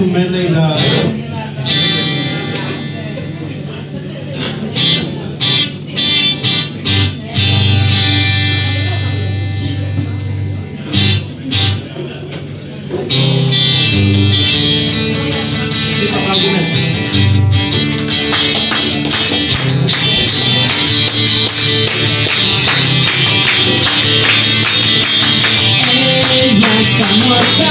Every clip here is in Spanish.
un medley la... Ella está muerta,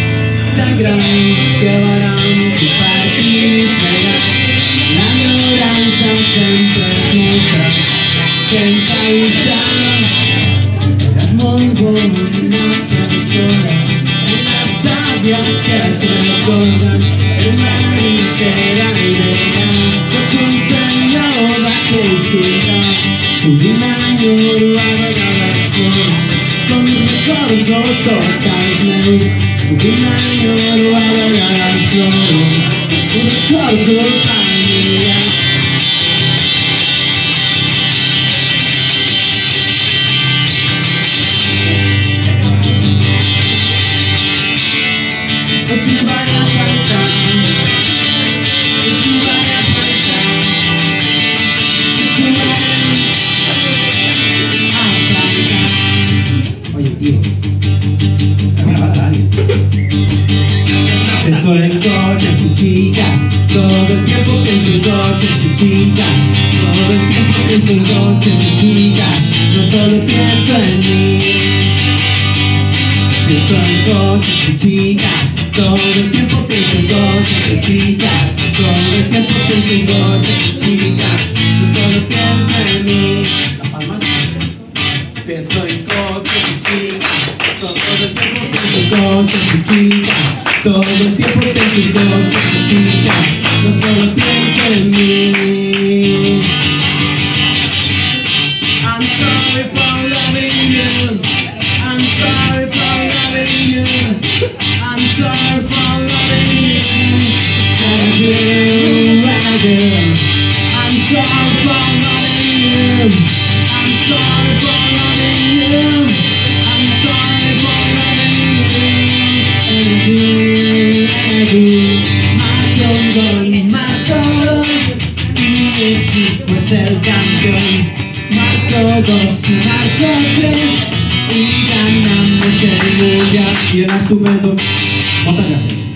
tan que vàrem compartir eres molt bona persona unes sàvies que es recorden una entera idea tot un senyor d'aquells ciutats sovint enyoro a vegades fora con recordo total meus Sovint enyoro a vegades ploro Un chicas, todo el tiempo pienso en coches y chicas, todo el tiempo pienso en coches y chicas, no solo pienso en mí. Pienso en coches y chicas, todo el tiempo pienso en coches y chicas, todo el tiempo pienso en coches y chicas, no solo pienso en mí. Pienso en coches chicas, todo el tiempo pienso chicas, todo el tiempo coches y chicas, no solo pienso en mí. I'm sorry for loving you, I'm sorry for loving you, Marco y mi equipo es el campeón. Marco dos y marco tres y ganamos el mundial. Y era estupendo. Muchas gracias.